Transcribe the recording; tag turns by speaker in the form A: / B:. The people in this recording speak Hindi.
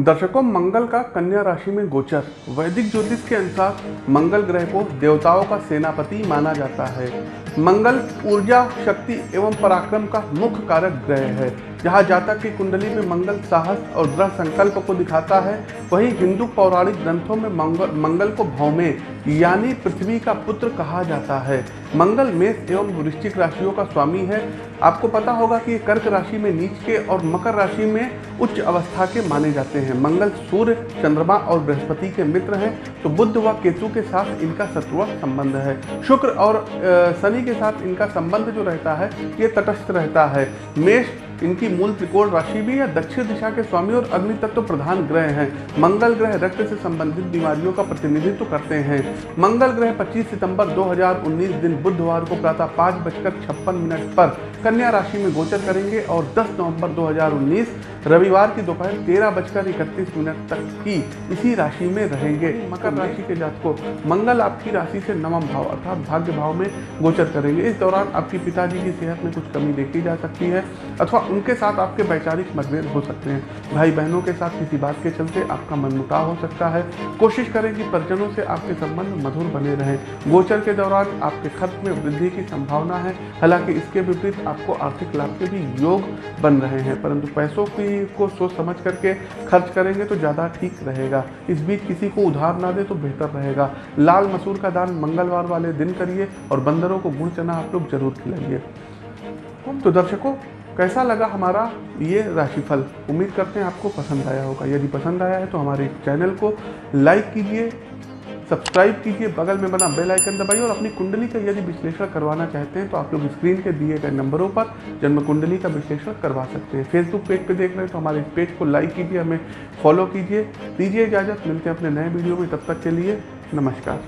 A: दर्शकों, मंगल का कन्या राशि में गोचर। वैदिक ज्योतिष के अनुसार मंगल ग्रह को देवताओं का सेनापति माना जाता है। मंगल ऊर्जा, शक्ति एवं पराक्रम का मुख्य कारक ग्रह है। जहाँ जातक की कुंडली में मंगल साहस और दृढ़ संकल्प को दिखाता है, वहीं हिंदू पौराणिक ग्रंथों में मंगल मंगल को भौमे, यानी पृथ्वी का पुत्र कहा जाता है। मंगल मेष एवं वृश्चिक राशियों का स्वामी है। आपको पता होगा कि कर्क राशि में नीच के और मकर राशि में उच्च अवस्था के माने जाते हैं। मंगल सूर्य, चंद्रमा और बृहस्पति के मित्र हैं तो बुद्ध व केतु के साथ इनका शत्रुआ संबंध है। शुक्र और शनि के साथ इनका संबंध जो रहता है, ये तटस्थ रहता है। मेष इनकी मूल त्रिकोण राशि भी है, दक्षिण दिशा के स्वामी और अग्नि तत्व प्रधान ग्रह हैं। मंगल ग्रह रक्त से संबंधित बीमारियों का प्रतिनिधित्व करते हैं। मंगल ग्रह 25 सितंबर 2019 दिन बुधवार को प्रातः पाँच बजकर छप्पन मिनट पर कन्या राशि में गोचर करेंगे और 10 नवंबर 2019 रविवार की दोपहर तेरह बजकर इकतीस मिनट तक की इसी राशि में रहेंगे। मकर राशि के जातकों मंगल आपकी राशि से नवम भाव अर्थात भाग्य भाव में गोचर करेंगे। इस दौरान आपकी पिताजी की सेहत में कुछ कमी देखी जा सकती है अथवा उनके साथ आपके वैचारिक मतभेद हो सकते हैं। भाई बहनों के साथ किसी बात के चलते आपका मनमुटाव हो सकता है। कोशिश करें कि परिजनों से आपके संबंध मधुर बने रहें। गोचर के दौरान आपके खर्च में वृद्धि की संभावना है। हालाँकि इसके विपरीत आपको आर्थिक लाभ के भी योग बन रहे हैं, परंतु पैसों की को सोच समझ करके खर्च करेंगे तो ज़्यादा ठीक रहेगा। इस बीच किसी को उधार ना दे तो बेहतर रहेगा। लाल मसूर का दान मंगलवार वाले दिन करिए और बंदरों को गुड़, चना आप लोग ज़रूर खिलाइए। तो दर्शकों, कैसा लगा हमारा ये राशिफल? उम्मीद करते हैं आपको पसंद आया होगा। यदि पसंद आया है तो हमारे चैनल को लाइक कीजिए सब्सक्राइब कीजिए, बगल में बना बेल आइकन दबाइए और अपनी कुंडली का यदि विश्लेषण करवाना चाहते हैं तो आप लोग स्क्रीन के दिए गए नंबरों पर जन्म कुंडली का विश्लेषण करवा सकते हैं। फेसबुक पेज पे देख रहे हैं तो हमारे पेज को लाइक कीजिए, हमें फॉलो कीजिए, दीजिए इजाज़त, मिलते हैं अपने नए वीडियो में, तब तक के लिए नमस्कार।